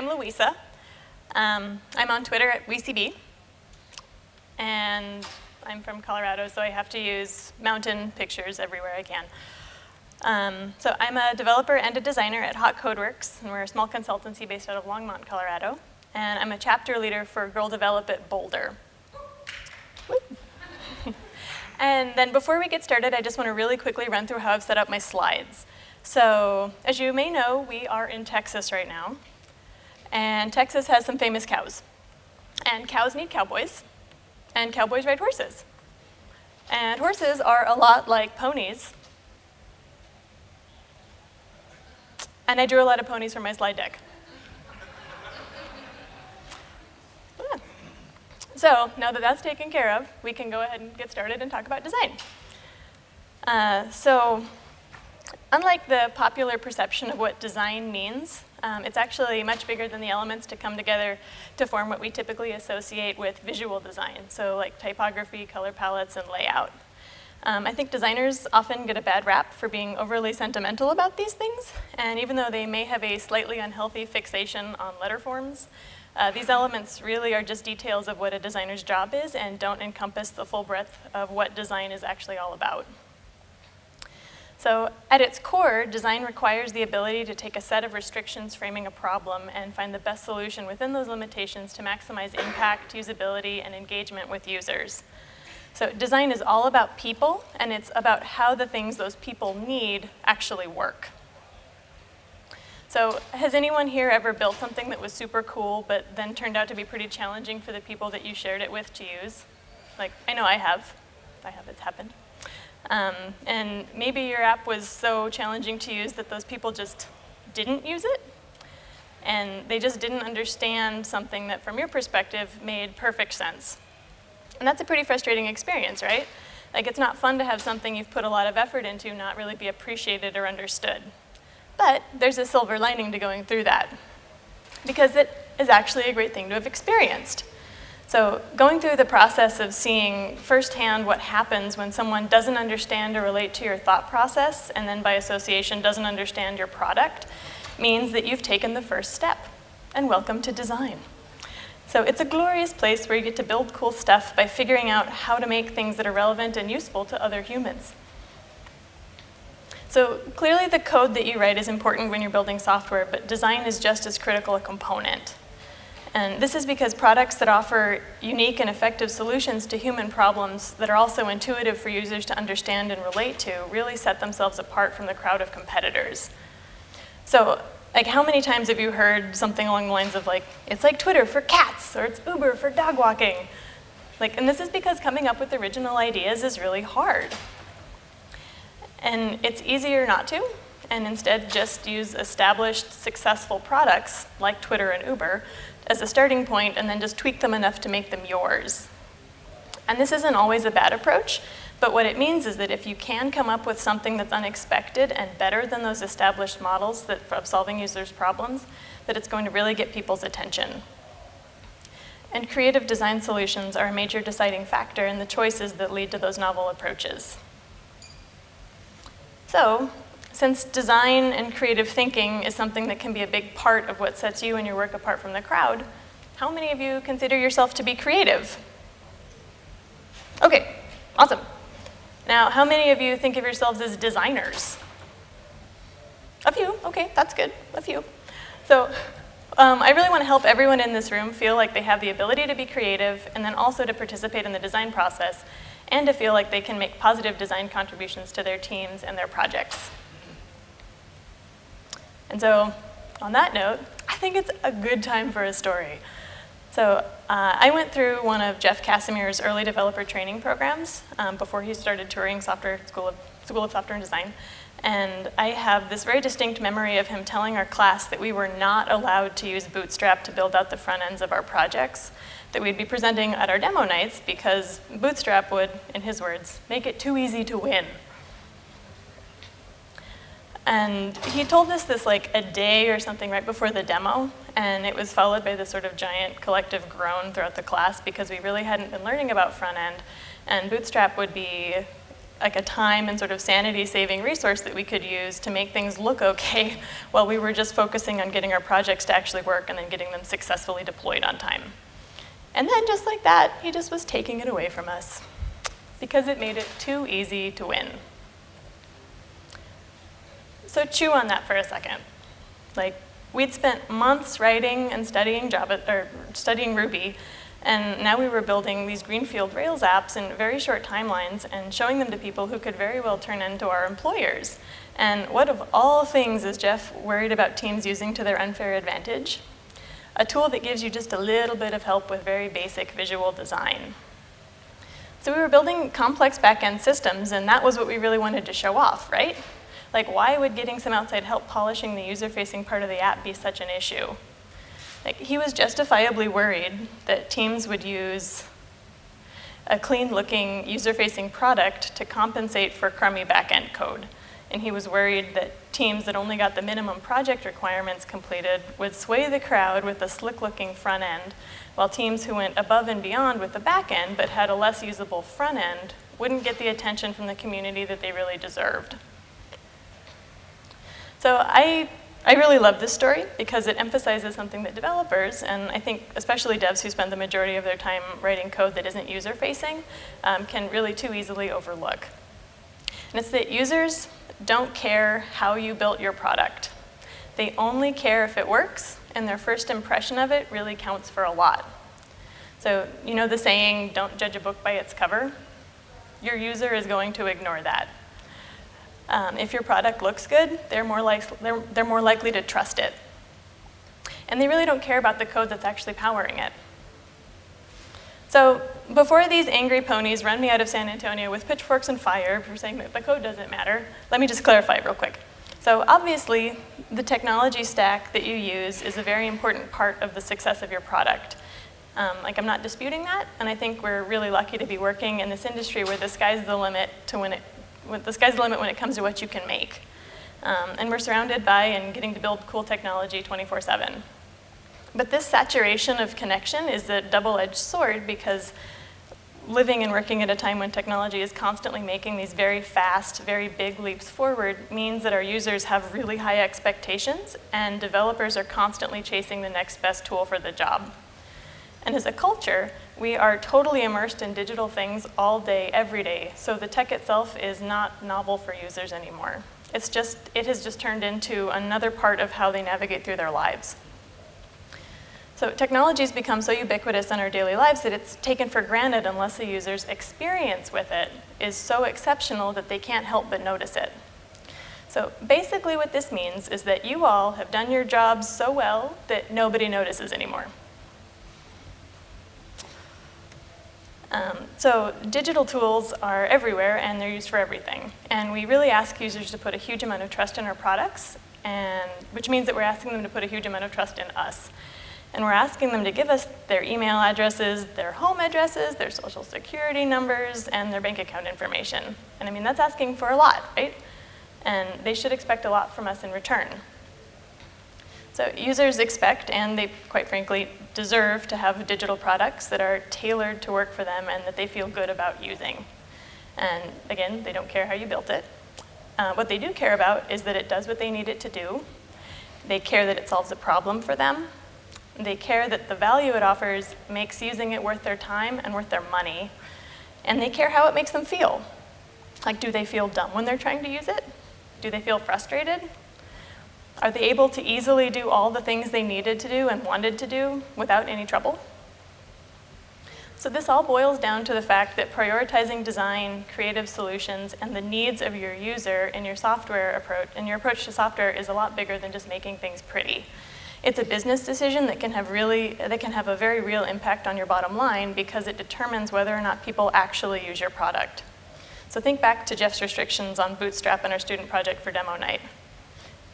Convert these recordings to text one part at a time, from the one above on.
I'm Louisa. Um, I'm on Twitter at WeCB. And I'm from Colorado, so I have to use mountain pictures everywhere I can. Um, so I'm a developer and a designer at Haught Codeworks, and we're a small consultancy based out of Longmont, Colorado. And I'm a chapter leader for Girl Develop It Boulder. and then before we get started, I just want to really quickly run through how I've set up my slides. So as you may know, we are in Texas right now. And Texas has some famous cows. And cows need cowboys. And cowboys ride horses. And horses are a lot like ponies. And I drew a lot of ponies for my slide deck. So now that that's taken care of, we can go ahead and get started and talk about design. Uh, so unlike the popular perception of what design means, um, it's actually much bigger than the elements to come together to form what we typically associate with visual design, so like typography, color palettes, and layout. Um, I think designers often get a bad rap for being overly sentimental about these things, and even though they may have a slightly unhealthy fixation on letter forms, uh, these elements really are just details of what a designer's job is and don't encompass the full breadth of what design is actually all about. So at its core, design requires the ability to take a set of restrictions framing a problem and find the best solution within those limitations to maximize impact, usability, and engagement with users. So design is all about people, and it's about how the things those people need actually work. So has anyone here ever built something that was super cool, but then turned out to be pretty challenging for the people that you shared it with to use? Like, I know I have. I have, it's happened. Um, and maybe your app was so challenging to use that those people just didn't use it. And they just didn't understand something that from your perspective made perfect sense. And that's a pretty frustrating experience, right? Like it's not fun to have something you've put a lot of effort into not really be appreciated or understood. But there's a silver lining to going through that because it is actually a great thing to have experienced. So going through the process of seeing firsthand what happens when someone doesn't understand or relate to your thought process, and then by association doesn't understand your product, means that you've taken the first step. And welcome to design. So it's a glorious place where you get to build cool stuff by figuring out how to make things that are relevant and useful to other humans. So clearly the code that you write is important when you're building software, but design is just as critical a component. And this is because products that offer unique and effective solutions to human problems that are also intuitive for users to understand and relate to really set themselves apart from the crowd of competitors. So like how many times have you heard something along the lines of like, it's like Twitter for cats, or it's Uber for dog walking. Like, and this is because coming up with original ideas is really hard. And it's easier not to, and instead just use established successful products like Twitter and Uber as a starting point and then just tweak them enough to make them yours. And this isn't always a bad approach, but what it means is that if you can come up with something that's unexpected and better than those established models that, of solving users' problems, that it's going to really get people's attention. And creative design solutions are a major deciding factor in the choices that lead to those novel approaches. So, since design and creative thinking is something that can be a big part of what sets you and your work apart from the crowd, how many of you consider yourself to be creative? Okay, awesome. Now, how many of you think of yourselves as designers? A few, okay, that's good, a few. So um, I really want to help everyone in this room feel like they have the ability to be creative and then also to participate in the design process and to feel like they can make positive design contributions to their teams and their projects. And so on that note, I think it's a good time for a story. So uh, I went through one of Jeff Casimir's early developer training programs um, before he started Turing software school of, school of Software and Design. And I have this very distinct memory of him telling our class that we were not allowed to use Bootstrap to build out the front ends of our projects, that we'd be presenting at our demo nights because Bootstrap would, in his words, make it too easy to win. And he told us this like a day or something right before the demo, and it was followed by this sort of giant collective groan throughout the class because we really hadn't been learning about front end, and Bootstrap would be like a time and sort of sanity saving resource that we could use to make things look okay while we were just focusing on getting our projects to actually work and then getting them successfully deployed on time. And then just like that, he just was taking it away from us because it made it too easy to win. So chew on that for a second. Like, we'd spent months writing and studying Java, or studying Ruby, and now we were building these Greenfield Rails apps in very short timelines and showing them to people who could very well turn into our employers. And what of all things is Jeff worried about teams using to their unfair advantage? A tool that gives you just a little bit of help with very basic visual design. So we were building complex backend systems, and that was what we really wanted to show off, right? Like, why would getting some outside help polishing the user-facing part of the app be such an issue? Like, he was justifiably worried that teams would use a clean-looking user-facing product to compensate for crummy back-end code. And he was worried that teams that only got the minimum project requirements completed would sway the crowd with a slick-looking front end, while teams who went above and beyond with the back end but had a less usable front end wouldn't get the attention from the community that they really deserved. So I I really love this story because it emphasizes something that developers, and I think especially devs who spend the majority of their time writing code that isn't user-facing, um, can really too easily overlook. And it's that users don't care how you built your product. They only care if it works, and their first impression of it really counts for a lot. So you know the saying, don't judge a book by its cover? Your user is going to ignore that. Um, if your product looks good, they're more, like, they're, they're more likely to trust it. And they really don't care about the code that's actually powering it. So before these angry ponies run me out of San Antonio with pitchforks and fire for saying that the code doesn't matter, let me just clarify real quick. So obviously, the technology stack that you use is a very important part of the success of your product. Um, like, I'm not disputing that, and I think we're really lucky to be working in this industry where the sky's the limit to when it the sky's the limit when it comes to what you can make. Um, and we're surrounded by and getting to build cool technology 24-7. But this saturation of connection is a double-edged sword because living and working at a time when technology is constantly making these very fast, very big leaps forward means that our users have really high expectations and developers are constantly chasing the next best tool for the job. And as a culture, we are totally immersed in digital things all day, every day. So the tech itself is not novel for users anymore. It's just, it has just turned into another part of how they navigate through their lives. So technology has become so ubiquitous in our daily lives that it's taken for granted unless the user's experience with it is so exceptional that they can't help but notice it. So basically what this means is that you all have done your jobs so well that nobody notices anymore. Um, so digital tools are everywhere and they're used for everything. And we really ask users to put a huge amount of trust in our products, and, which means that we're asking them to put a huge amount of trust in us. And we're asking them to give us their email addresses, their home addresses, their social security numbers, and their bank account information. And I mean, that's asking for a lot, right? And they should expect a lot from us in return. So users expect, and they quite frankly deserve, to have digital products that are tailored to work for them and that they feel good about using. And again, they don't care how you built it. Uh, what they do care about is that it does what they need it to do. They care that it solves a problem for them. They care that the value it offers makes using it worth their time and worth their money. And they care how it makes them feel. Like, do they feel dumb when they're trying to use it? Do they feel frustrated? Are they able to easily do all the things they needed to do and wanted to do without any trouble? So this all boils down to the fact that prioritizing design, creative solutions, and the needs of your user in your software approach, and your approach to software is a lot bigger than just making things pretty. It's a business decision that can have really, that can have a very real impact on your bottom line because it determines whether or not people actually use your product. So think back to Jeff's restrictions on Bootstrap and our student project for demo night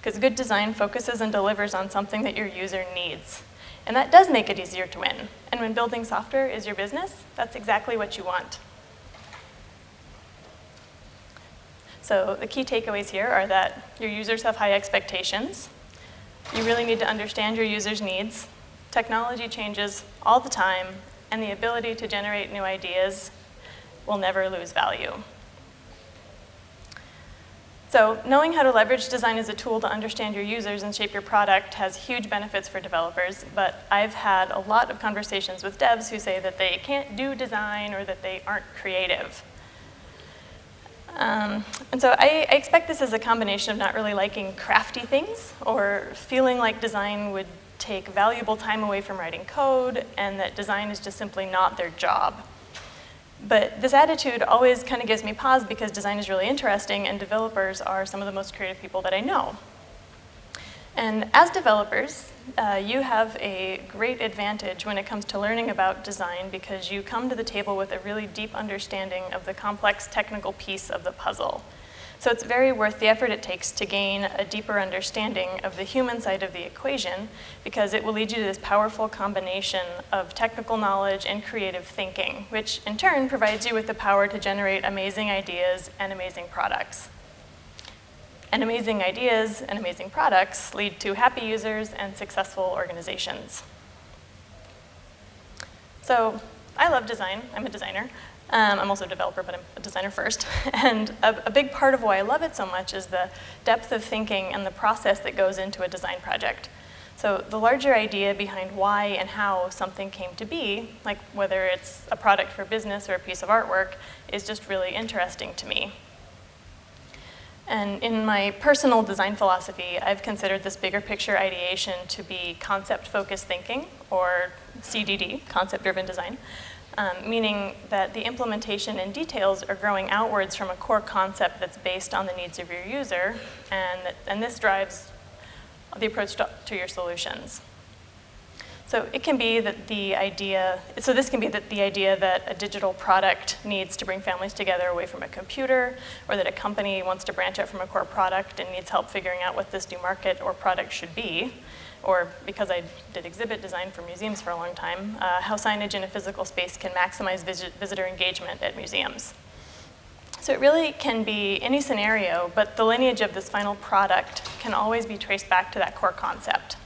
because good design focuses and delivers on something that your user needs. And that does make it easier to win. And when building software is your business, that's exactly what you want. So the key takeaways here are that your users have high expectations. You really need to understand your users' needs. Technology changes all the time, and the ability to generate new ideas will never lose value. So knowing how to leverage design as a tool to understand your users and shape your product has huge benefits for developers, but I've had a lot of conversations with devs who say that they can't do design or that they aren't creative. Um, and so I, I, expect this is a combination of not really liking crafty things or feeling like design would take valuable time away from writing code and that design is just simply not their job. But this attitude always kind of gives me pause because design is really interesting and developers are some of the most creative people that I know. And as developers, uh, you have a great advantage when it comes to learning about design because you come to the table with a really deep understanding of the complex technical piece of the puzzle. So it's very worth the effort it takes to gain a deeper understanding of the human side of the equation because it will lead you to this powerful combination of technical knowledge and creative thinking, which in turn provides you with the power to generate amazing ideas and amazing products. And amazing ideas and amazing products lead to happy users and successful organizations. So I love design, I'm a designer. Um, I'm also a developer, but I'm a designer first. And a, a, big part of why I love it so much is the depth of thinking and the process that goes into a design project. So the larger idea behind why and how something came to be, like whether it's a product for business or a piece of artwork, is just really interesting to me. And in my personal design philosophy, I've considered this bigger picture ideation to be concept-focused thinking, or CDD, concept-driven design, um, meaning that the implementation and details are growing outwards from a core concept that's based on the needs of your user, and, and this drives the approach to, to your solutions. So it can be that the idea, so this can be that the idea that a digital product needs to bring families together away from a computer, or that a company wants to branch out from a core product and needs help figuring out what this new market or product should be or because I did exhibit design for museums for a long time, uh, how signage in a physical space can maximize visit visitor engagement at museums. So it really can be any scenario, but the lineage of this final product can always be traced back to that core concept.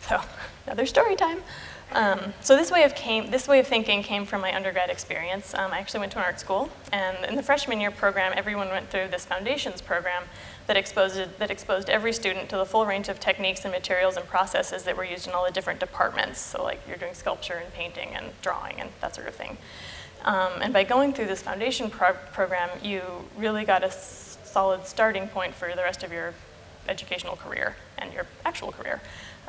So another story time. Um, so this way, of came, this way of thinking came from my undergrad experience. Um, I actually went to an art school, and in the freshman year program, everyone went through this foundations program that exposed, that exposed every student to the full range of techniques and materials and processes that were used in all the different departments. So like you're doing sculpture and painting and drawing and that sort of thing. Um, and by going through this foundation pro program, you really got a solid starting point for the rest of your educational career and your actual career.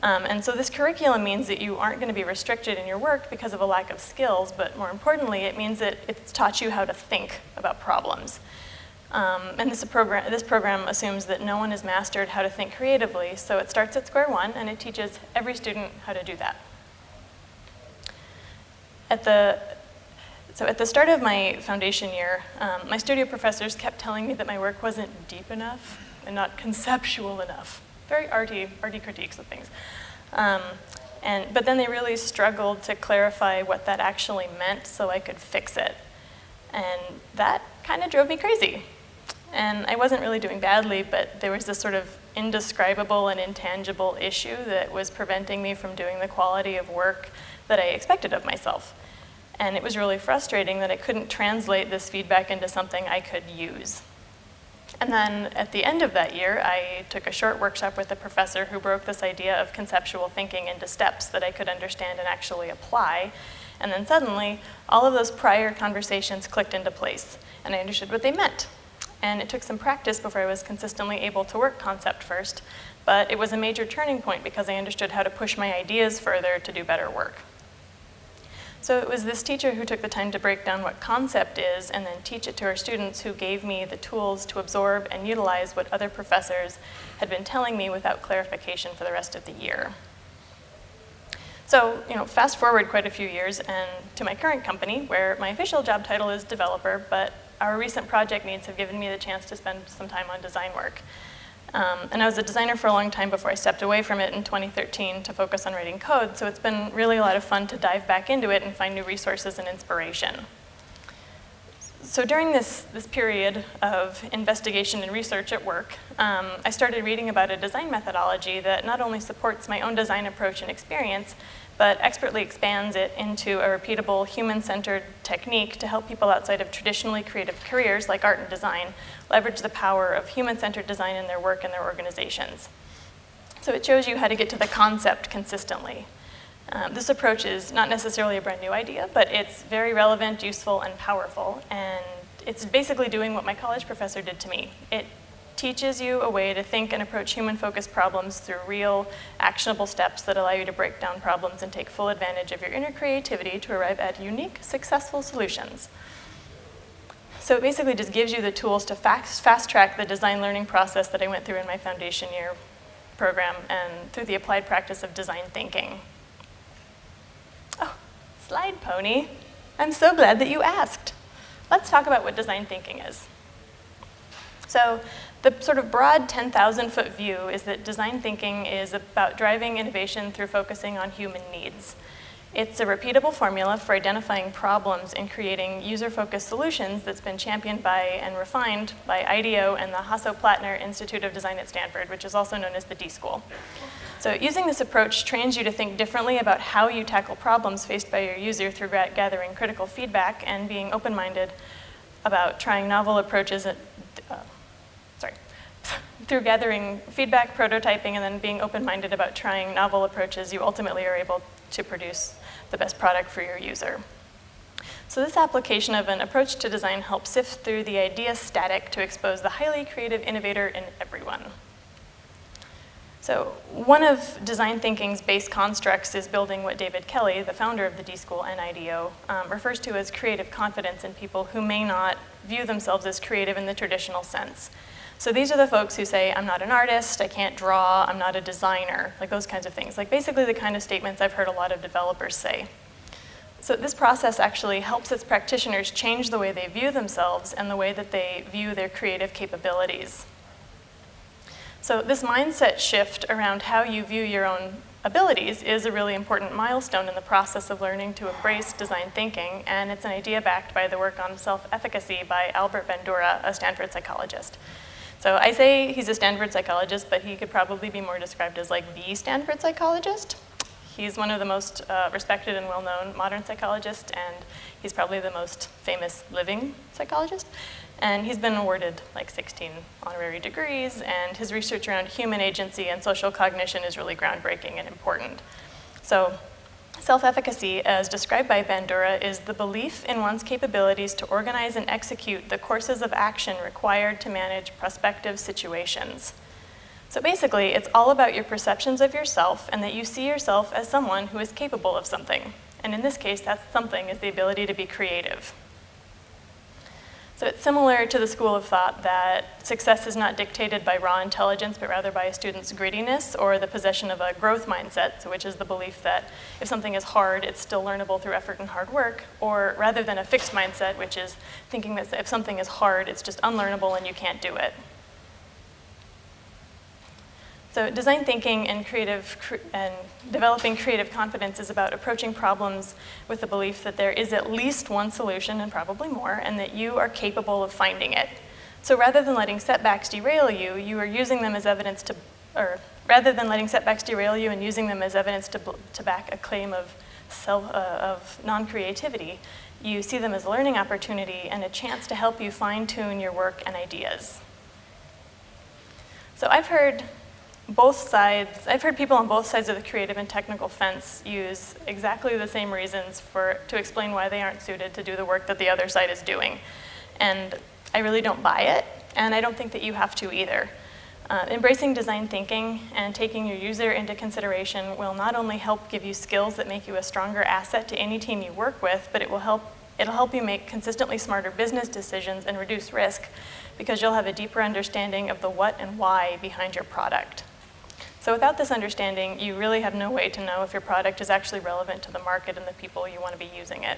Um, and so this curriculum means that you aren't going to be restricted in your work because of a lack of skills, but more importantly, it means that it's taught you how to think about problems. Um, and this program, this program assumes that no one has mastered how to think creatively, so it starts at square one and it teaches every student how to do that. At the, so at the start of my foundation year, um, my studio professors kept telling me that my work wasn't deep enough and not conceptual enough. Very arty, arty critiques of things. Um, and, but then they really struggled to clarify what that actually meant so I could fix it. And that kind of drove me crazy. And I wasn't really doing badly, but there was this sort of indescribable and intangible issue that was preventing me from doing the quality of work that I expected of myself. And it was really frustrating that I couldn't translate this feedback into something I could use. And then at the end of that year, I took a short workshop with a professor who broke this idea of conceptual thinking into steps that I could understand and actually apply. And then suddenly, all of those prior conversations clicked into place, and I understood what they meant and it took some practice before I was consistently able to work concept first, but it was a major turning point because I understood how to push my ideas further to do better work. So it was this teacher who took the time to break down what concept is and then teach it to her students who gave me the tools to absorb and utilize what other professors had been telling me without clarification for the rest of the year. So, you know, fast forward quite a few years and to my current company where my official job title is developer, but our recent project needs have given me the chance to spend some time on design work. Um, and I was a designer for a long time before I stepped away from it in 2013 to focus on writing code, so it's been really a lot of fun to dive back into it and find new resources and inspiration. so during this, this period of investigation and research at work, um, I started reading about a design methodology that not only supports my own design approach and experience, but expertly expands it into a repeatable human-centered technique to help people outside of traditionally creative careers like art and design leverage the power of human-centered design in their work and their organizations. So it shows you how to get to the concept consistently. Um, this approach is not necessarily a brand new idea, but it's very relevant, useful, and powerful. And it's basically doing what my college professor did to me. It teaches you a way to think and approach human-focused problems through real, actionable steps that allow you to break down problems and take full advantage of your inner creativity to arrive at unique, successful solutions. So it basically just gives you the tools to fast-track the design learning process that I went through in my foundation year program and through the applied practice of design thinking. Oh, slide pony. I'm so glad that you asked. Let's talk about what design thinking is. So the sort of broad 10,000 foot view is that design thinking is about driving innovation through focusing on human needs. It's a repeatable formula for identifying problems and creating user-focused solutions that's been championed by and refined by IDEO and the Hasso-Plattner Institute of Design at Stanford, which is also known as the D-School. So using this approach trains you to think differently about how you tackle problems faced by your user through gathering critical feedback and being open-minded about trying novel approaches, through gathering feedback, prototyping, and then being open-minded about trying novel approaches, you ultimately are able to produce the best product for your user. So this application of an approach to design helps sift through the idea static to expose the highly creative innovator in everyone. So one of design thinking's base constructs is building what David Kelley, the founder of the D-School and IDEO, um, refers to as creative confidence in people who may not view themselves as creative in the traditional sense. So these are the folks who say, I'm not an artist, I can't draw, I'm not a designer, like those kinds of things. Like basically the kind of statements I've heard a lot of developers say. So this process actually helps its practitioners change the way they view themselves and the way that they view their creative capabilities. So this mindset shift around how you view your own abilities is a really important milestone in the process of learning to embrace design thinking, and it's an idea backed by the work on self-efficacy by Albert Bandura, a Stanford psychologist. So I say he's a Stanford psychologist, but he could probably be more described as like the Stanford psychologist. He's one of the most uh, respected and well-known modern psychologists, and he's probably the most famous living psychologist. And he's been awarded like 16 honorary degrees, and his research around human agency and social cognition is really groundbreaking and important. So self-efficacy, as described by Bandura, is the belief in one's capabilities to organize and execute the courses of action required to manage prospective situations. So basically, it's all about your perceptions of yourself and that you see yourself as someone who is capable of something. And in this case, that something is the ability to be creative. So it's similar to the school of thought that success is not dictated by raw intelligence, but rather by a student's grittiness or the possession of a growth mindset, so which is the belief that if something is hard, it's still learnable through effort and hard work, or rather than a fixed mindset, which is thinking that if something is hard, it's just unlearnable and you can't do it. So design thinking and creative and developing creative confidence is about approaching problems with the belief that there is at least one solution and probably more, and that you are capable of finding it. So rather than letting setbacks derail you, you are using them as evidence to, or rather than letting setbacks derail you and using them as evidence to, to back a claim of uh, of non-creativity, you see them as a learning opportunity and a chance to help you fine-tune your work and ideas. So I've heard both sides, I've heard people on both sides of the creative and technical fence use exactly the same reasons for, to explain why they aren't suited to do the work that the other side is doing. And I really don't buy it, and I don't think that you have to either. Uh, embracing design thinking and taking your user into consideration will not only help give you skills that make you a stronger asset to any team you work with, but it will help, it'll help you make consistently smarter business decisions and reduce risk because you'll have a deeper understanding of the what and why behind your product. So without this understanding, you really have no way to know if your product is actually relevant to the market and the people you want to be using it.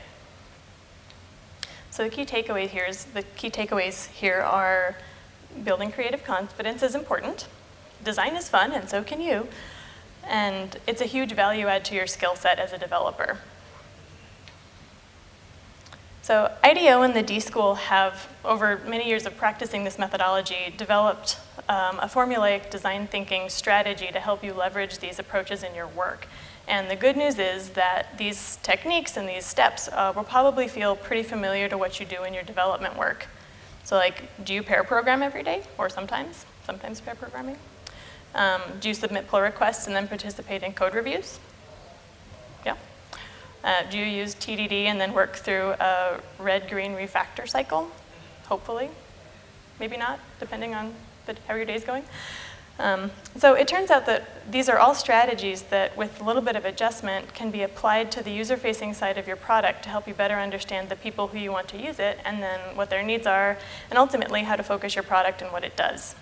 So the key takeaway here is, the key takeaways here are building creative confidence is important, design is fun, and so can you, and it's a huge value add to your skill set as a developer. So IDEO and the D-School have, over many years of practicing this methodology, developed um, a formulaic design thinking strategy to help you leverage these approaches in your work. And the good news is that these techniques and these steps uh, will probably feel pretty familiar to what you do in your development work. So like, do you pair program every day? Or sometimes? Sometimes pair programming? Um, do you submit pull requests and then participate in code reviews? Yeah. Uh, do you use TDD and then work through a red-green refactor cycle? Hopefully. Maybe not, depending on the, how your day's going. Um, so it turns out that these are all strategies that, with a little bit of adjustment, can be applied to the user-facing side of your product to help you better understand the people who you want to use it, and then what their needs are, and ultimately how to focus your product and what it does.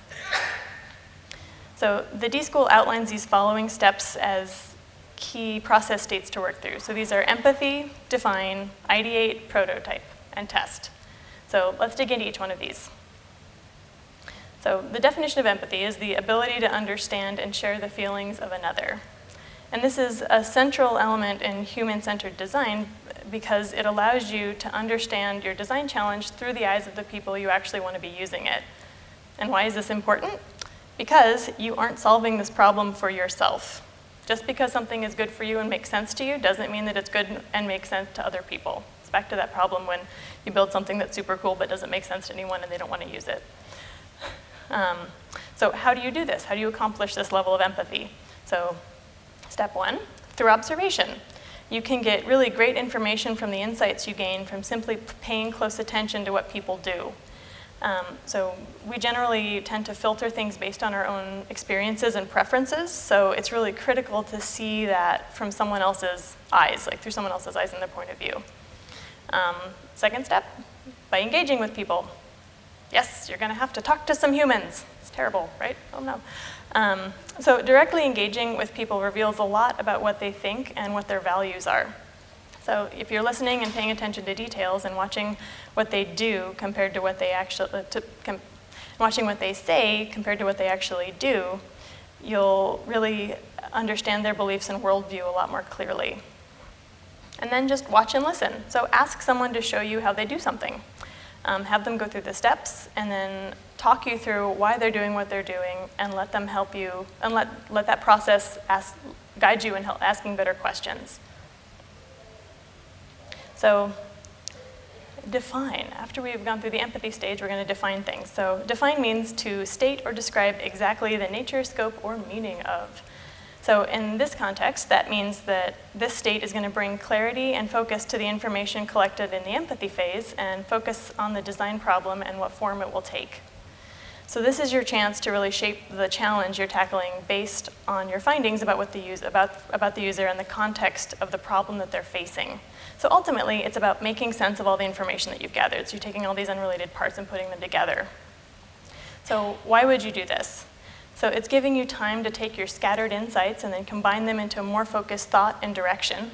So the D-School outlines these following steps as key process states to work through. So these are empathy, define, ideate, prototype, and test. So let's dig into each one of these. So the definition of empathy is the ability to understand and share the feelings of another. And this is a central element in human-centered design because it allows you to understand your design challenge through the eyes of the people you actually want to be using it. And why is this important? Because you aren't solving this problem for yourself. Just because something is good for you and makes sense to you doesn't mean that it's good and makes sense to other people. It's back to that problem when you build something that's super cool but doesn't make sense to anyone and they don't want to use it. Um, so how do you do this? How do you accomplish this level of empathy? So step one, through observation. You can get really great information from the insights you gain from simply paying close attention to what people do. Um, so we generally tend to filter things based on our own experiences and preferences, so it's really critical to see that from someone else's eyes, like through someone else's eyes and their point of view. Um, second step, by engaging with people. Yes, you're going to have to talk to some humans. It's terrible, right? Oh no. Um, so directly engaging with people reveals a lot about what they think and what their values are. So if you're listening and paying attention to details and watching what they do compared to what they actually, uh, to, watching what they say compared to what they actually do, you'll really understand their beliefs and worldview a lot more clearly. And then just watch and listen. So ask someone to show you how they do something um, have them go through the steps, and then talk you through why they're doing what they're doing, and let them help you, and let, let that process ask, guide you in help, asking better questions. So define. After we've gone through the empathy stage, we're going to define things. So define means to state or describe exactly the nature, scope, or meaning of. So in this context, that means that this state is going to bring clarity and focus to the information collected in the empathy phase and focus on the design problem and what form it will take. So this is your chance to really shape the challenge you're tackling based on your findings about, what the, use, about, about the user and the context of the problem that they're facing. So ultimately, it's about making sense of all the information that you've gathered. So you're taking all these unrelated parts and putting them together. So why would you do this? So it's giving you time to take your scattered insights and then combine them into a more focused thought and direction.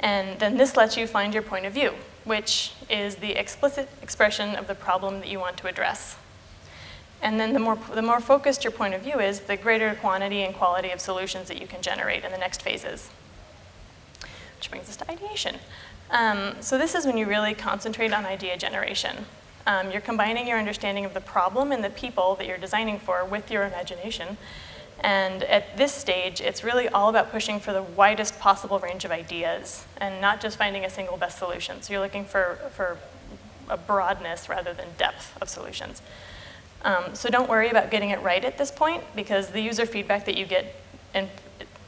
And then this lets you find your point of view, which is the explicit expression of the problem that you want to address. And then the more, the more focused your point of view is, the greater quantity and quality of solutions that you can generate in the next phases. Which brings us to ideation. Um, so this is when you really concentrate on idea generation. Um, you're combining your understanding of the problem and the people that you're designing for with your imagination. And at this stage, it's really all about pushing for the widest possible range of ideas and not just finding a single best solution. So you're looking for, for a broadness rather than depth of solutions. Um, so don't worry about getting it right at this point because the user feedback that you get in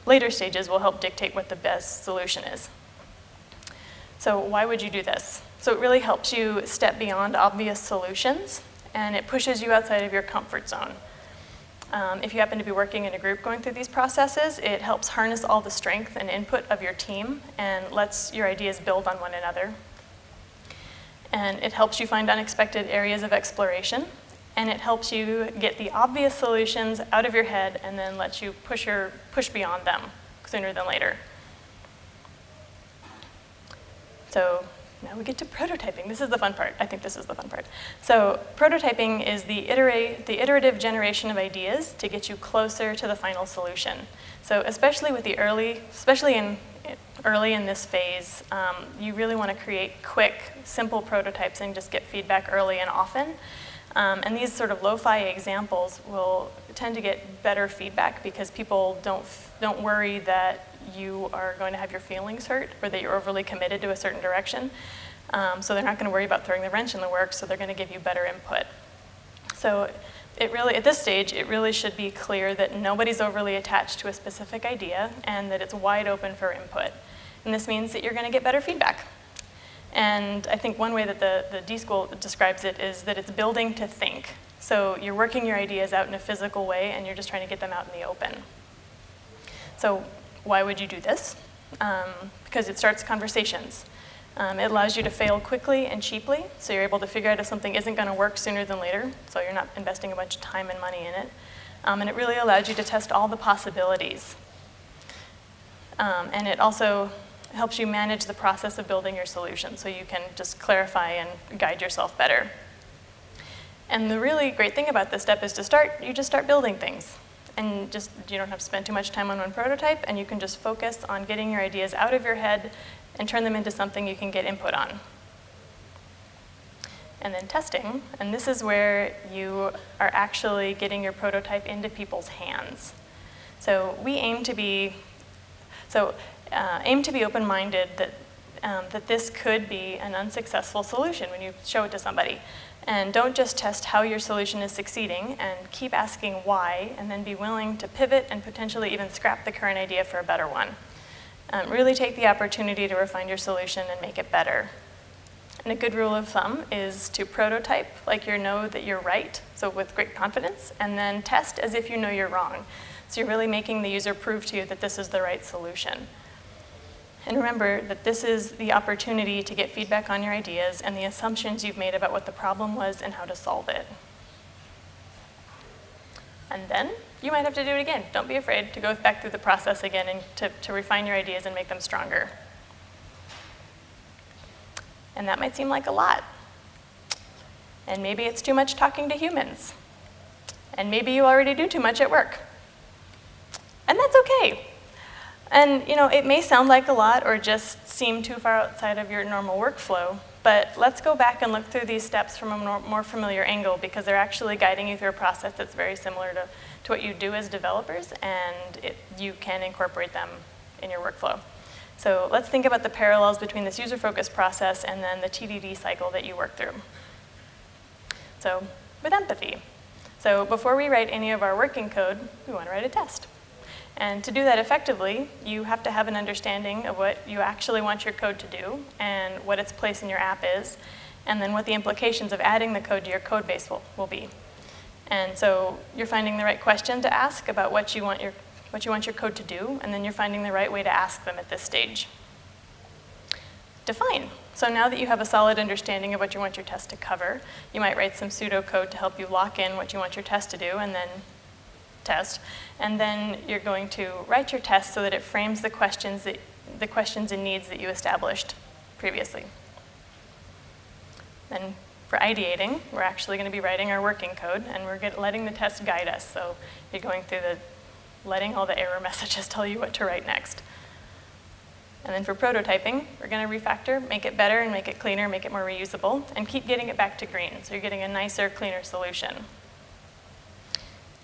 later stages will help dictate what the best solution is. So why would you do this? So it really helps you step beyond obvious solutions and it pushes you outside of your comfort zone. Um, if you happen to be working in a group going through these processes, it helps harness all the strength and input of your team and lets your ideas build on one another. And it helps you find unexpected areas of exploration and it helps you get the obvious solutions out of your head and then lets you push, your, push beyond them sooner than later. So now we get to prototyping. This is the fun part. I think this is the fun part. So prototyping is the, iterate, the iterative generation of ideas to get you closer to the final solution. So especially with the early, especially in early in this phase, um, you really want to create quick, simple prototypes and just get feedback early and often. Um, and these sort of lo-fi examples will tend to get better feedback because people don't, don't worry that you are going to have your feelings hurt or that you're overly committed to a certain direction. Um, so they're not going to worry about throwing the wrench in the work, so they're going to give you better input. So it really, at this stage, it really should be clear that nobody's overly attached to a specific idea and that it's wide open for input. And this means that you're going to get better feedback. And I think one way that the, the D-School describes it is that it's building to think. So you're working your ideas out in a physical way and you're just trying to get them out in the open. So why would you do this? Um, because it starts conversations. Um, it allows you to fail quickly and cheaply, so you're able to figure out if something isn't going to work sooner than later, so you're not investing a bunch of time and money in it. Um, and it really allows you to test all the possibilities. Um, and it also helps you manage the process of building your solution so you can just clarify and guide yourself better. And the really great thing about this step is to start, you just start building things. And just, you don't have to spend too much time on one prototype, and you can just focus on getting your ideas out of your head and turn them into something you can get input on. And then testing, and this is where you are actually getting your prototype into people's hands. So we aim to be, so uh, aim to be open-minded that, um, that this could be an unsuccessful solution when you show it to somebody. And don't just test how your solution is succeeding and keep asking why and then be willing to pivot and potentially even scrap the current idea for a better one. Um, really take the opportunity to refine your solution and make it better. And a good rule of thumb is to prototype like you know that you're right, so with great confidence, and then test as if you know you're wrong. So you're really making the user prove to you that this is the right solution. And remember that this is the opportunity to get feedback on your ideas and the assumptions you've made about what the problem was and how to solve it. And then you might have to do it again. Don't be afraid to go back through the process again and to, to refine your ideas and make them stronger. And that might seem like a lot. And maybe it's too much talking to humans. And maybe you already do too much at work. And that's okay. And you know, it may sound like a lot or just seem too far outside of your normal workflow, but let's go back and look through these steps from a more familiar angle because they're actually guiding you through a process that's very similar to, to what you do as developers and it, you can incorporate them in your workflow. So let's think about the parallels between this user-focused process and then the TDD cycle that you work through. So with empathy. So before we write any of our working code, we want to write a test. And to do that effectively, you have to have an understanding of what you actually want your code to do and what its place in your app is, and then what the implications of adding the code to your code base will, will be. And so you're finding the right question to ask about what you, want your, what you want your code to do, and then you're finding the right way to ask them at this stage. Define. So now that you have a solid understanding of what you want your test to cover, you might write some pseudocode to help you lock in what you want your test to do, and then test, and then you're going to write your test so that it frames the questions, that, the questions and needs that you established previously. Then for ideating, we're actually going to be writing our working code, and we're get, letting the test guide us. So you're going through the, letting all the error messages tell you what to write next. And then for prototyping, we're going to refactor, make it better and make it cleaner, make it more reusable, and keep getting it back to green. So you're getting a nicer, cleaner solution.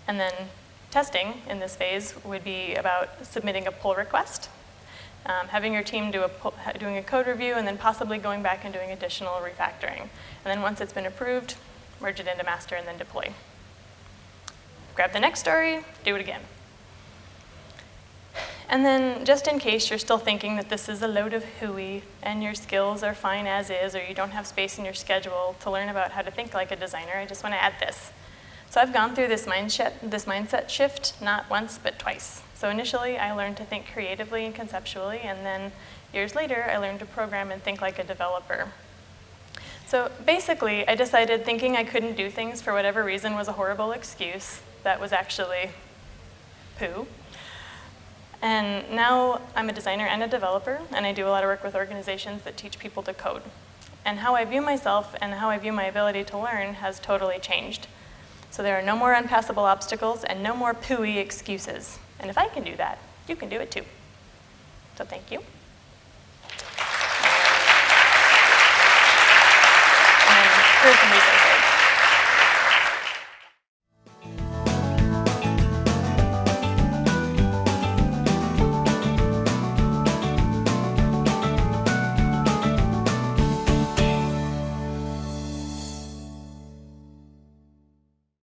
And then testing in this phase would be about submitting a pull request, um, having your team do a doing a code review, and then possibly going back and doing additional refactoring. And then once it's been approved, merge it into master and then deploy. Grab the next story, do it again. And then just in case you're still thinking that this is a load of hooey and your skills are fine as is or you don't have space in your schedule to learn about how to think like a designer, I just want to add this. So I've gone through this mindset, this mindset shift not once, but twice. So initially, I learned to think creatively and conceptually, and then years later, I learned to program and think like a developer. So basically, I decided thinking I couldn't do things for whatever reason was a horrible excuse that was actually poo. And now I'm a designer and a developer, and I do a lot of work with organizations that teach people to code. And how I view myself and how I view my ability to learn has totally changed. So there are no more unpassable obstacles and no more pooey excuses. And if I can do that, you can do it too. So thank you.